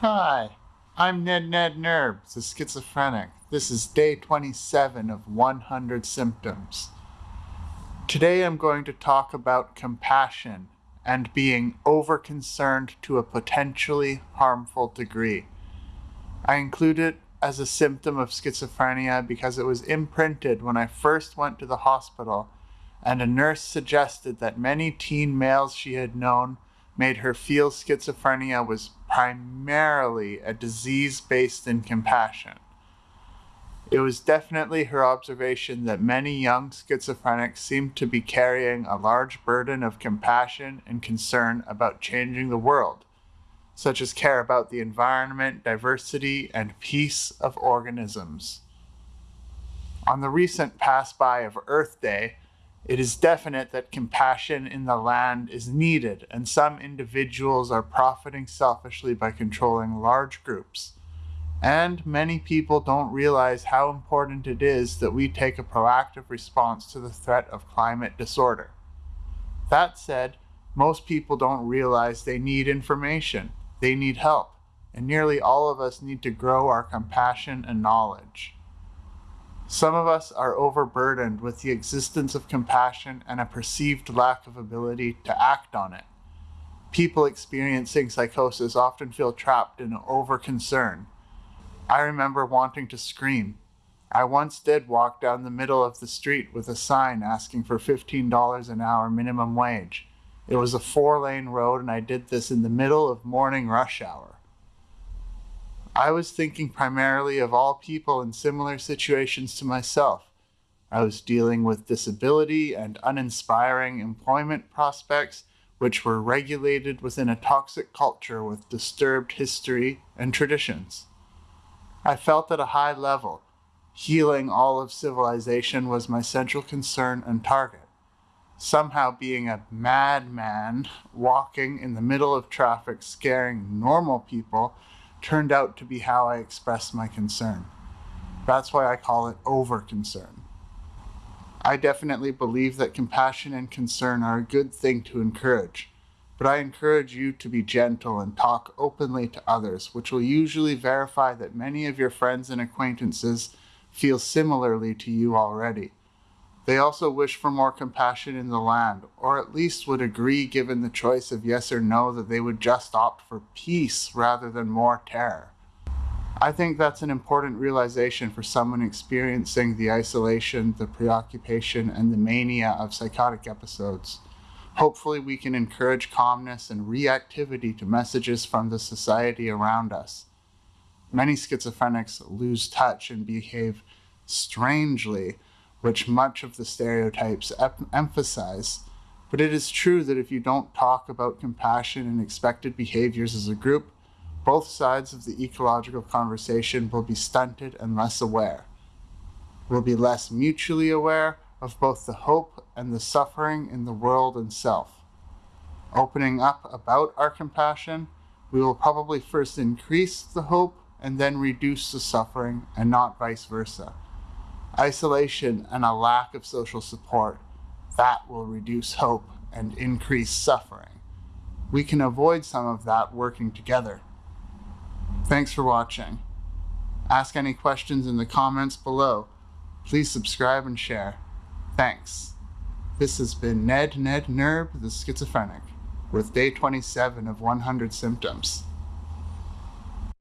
Hi, I'm Ned Ned Nerb, the schizophrenic. This is day 27 of 100 symptoms. Today I'm going to talk about compassion and being over concerned to a potentially harmful degree. I include it as a symptom of schizophrenia because it was imprinted when I first went to the hospital and a nurse suggested that many teen males she had known made her feel schizophrenia was primarily a disease based in compassion. It was definitely her observation that many young schizophrenics seemed to be carrying a large burden of compassion and concern about changing the world, such as care about the environment, diversity, and peace of organisms. On the recent pass by of Earth Day, it is definite that compassion in the land is needed, and some individuals are profiting selfishly by controlling large groups. And many people don't realize how important it is that we take a proactive response to the threat of climate disorder. That said, most people don't realize they need information, they need help, and nearly all of us need to grow our compassion and knowledge. Some of us are overburdened with the existence of compassion and a perceived lack of ability to act on it. People experiencing psychosis often feel trapped in over concern. I remember wanting to scream. I once did walk down the middle of the street with a sign asking for $15 an hour minimum wage. It was a four lane road, and I did this in the middle of morning rush hour. I was thinking primarily of all people in similar situations to myself. I was dealing with disability and uninspiring employment prospects, which were regulated within a toxic culture with disturbed history and traditions. I felt at a high level, healing all of civilization was my central concern and target. Somehow being a madman walking in the middle of traffic scaring normal people turned out to be how I expressed my concern. That's why I call it over concern. I definitely believe that compassion and concern are a good thing to encourage, but I encourage you to be gentle and talk openly to others, which will usually verify that many of your friends and acquaintances feel similarly to you already. They also wish for more compassion in the land, or at least would agree, given the choice of yes or no, that they would just opt for peace rather than more terror. I think that's an important realization for someone experiencing the isolation, the preoccupation, and the mania of psychotic episodes. Hopefully, we can encourage calmness and reactivity to messages from the society around us. Many schizophrenics lose touch and behave strangely which much of the stereotypes emphasize. But it is true that if you don't talk about compassion and expected behaviors as a group, both sides of the ecological conversation will be stunted and less aware. We'll be less mutually aware of both the hope and the suffering in the world and self. Opening up about our compassion, we will probably first increase the hope and then reduce the suffering, and not vice versa isolation, and a lack of social support. That will reduce hope and increase suffering. We can avoid some of that working together. Thanks for watching. Ask any questions in the comments below. Please subscribe and share. Thanks. This has been Ned Ned Nerb, the schizophrenic, with day 27 of 100 symptoms.